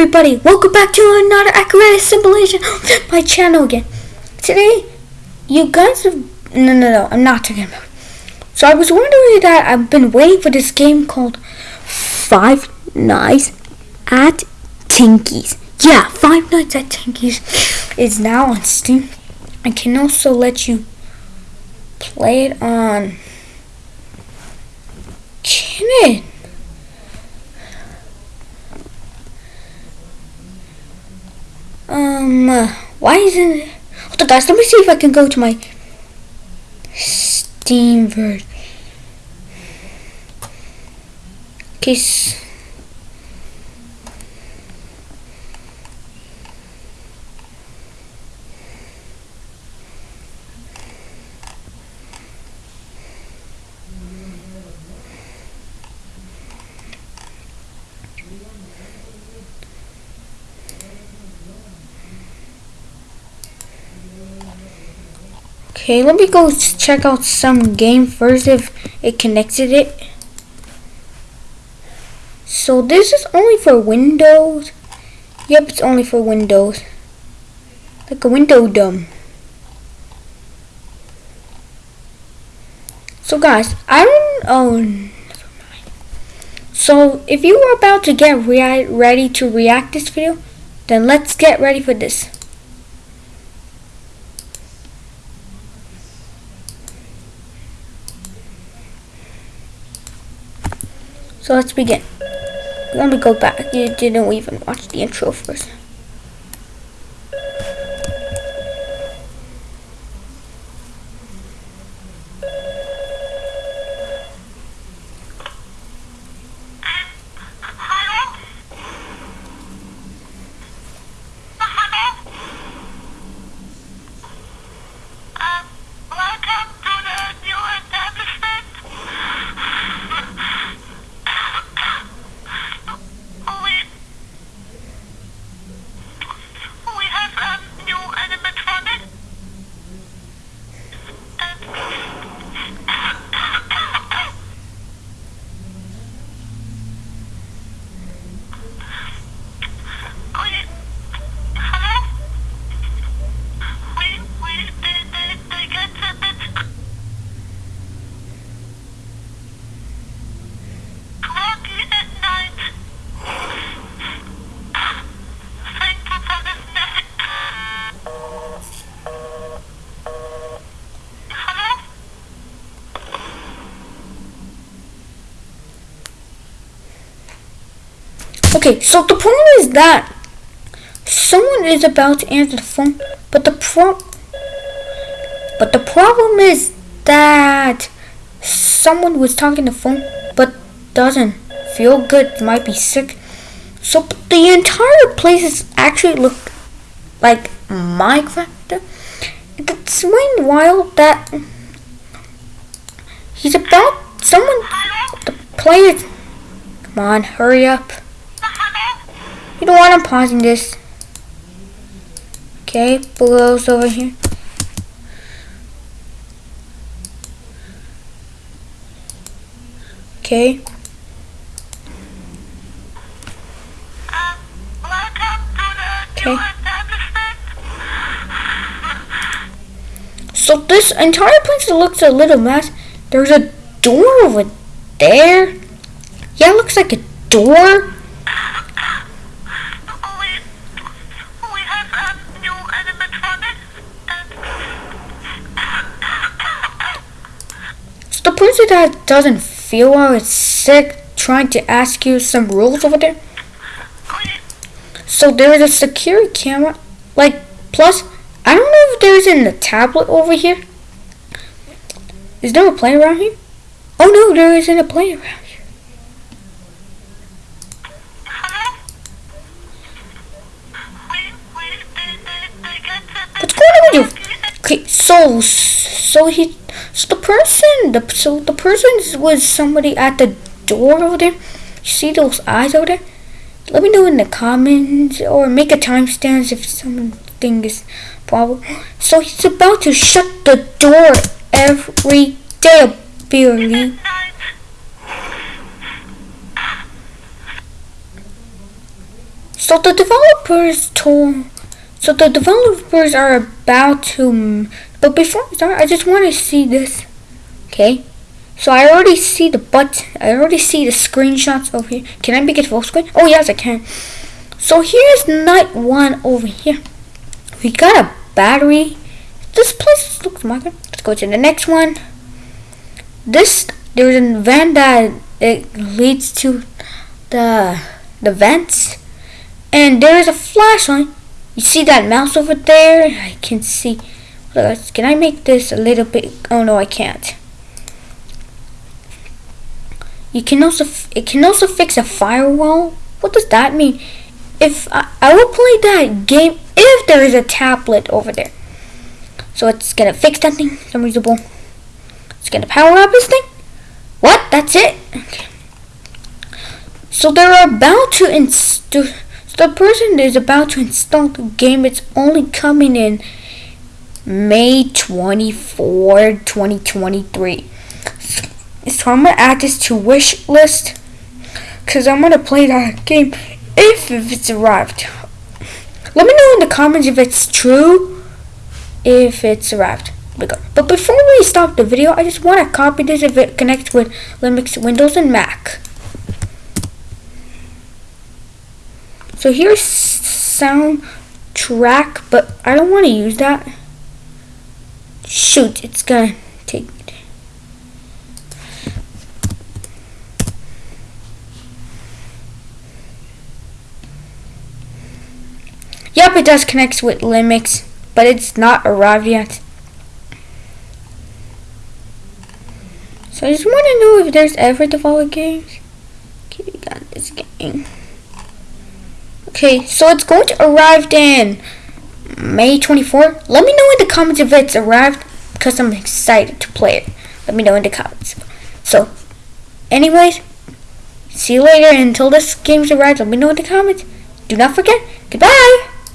everybody, welcome back to another Acrobatic Simulation my channel again. Today, you guys have, no, no, no, I'm not talking about So I was wondering that I've been waiting for this game called Five Nights at Tinky's. Yeah, Five Nights at Tinky's is now on Steam. I can also let you play it on, can it? Why isn't it? Hold on, guys. Let me see if I can go to my Steam version. Case. Okay, let me go check out some game first if it connected it. So this is only for Windows. Yep, it's only for Windows. Like a window dumb. So guys, I don't oh so if you are about to get re ready to react this video, then let's get ready for this. So let's begin. Let me go back. You didn't even watch the intro first. Okay, so the problem is that someone is about to answer the phone, but the pro but the problem is that someone was talking the phone but doesn't feel good, might be sick. So the entire place is actually look like Minecraft. It's really wild that he's about someone the players. Come on, hurry up. You know what? I'm pausing this. Okay, Blue's over here. Okay. Okay. So this entire place looks a little mess. There's a door over there. Yeah, it looks like a door. Person that doesn't feel well is sick trying to ask you some rules over there? So there is a security camera. Like, plus, I don't know if there's in the tablet over here. Is there a player around here? Oh no, there isn't a player around here. What's going on with you? Okay, so, so he so the person, the so the person was somebody at the door over there. You see those eyes over there? Let me know in the comments or make a timestamp if something is problem. So he's about to shut the door every day, apparently. So the developers told, so the developers are about to, but before I start, I just want to see this. Okay. So I already see the but I already see the screenshots over here. Can I make it full screen? Oh yes I can. So here's night one over here. We got a battery. This place looks modern. Let's go to the next one. This there's a van that it leads to the the vents, and there is a flashlight. You see that mouse over there? I can see. Can I make this a little bit? Oh no, I can't. You can also it can also fix a firewall. What does that mean? If I, I will play that game if there is a tablet over there. So it's gonna fix that thing. Some reasonable. It's gonna power up this thing. What? That's it. Okay. So they're about to install. So the person is about to install the game. It's only coming in May 24, 2023. So I'm gonna add this to wish list because I'm gonna play that game if, if it's arrived. Let me know in the comments if it's true, if it's arrived. But before we stop the video, I just want to copy this if it connects with Linux, Windows, and Mac. So here's sound track, but I don't want to use that. Shoot, it's gonna take Yep, it does connect with Linux, but it's not arrived yet. So I just want to know if there's ever developed games. Okay, we got this game. Okay, so it's going to arrive in May 24. Let me know in the comments if it's arrived because I'm excited to play it. Let me know in the comments. So, anyways, see you later. Until this game's arrived, let me know in the comments. Do not forget, goodbye!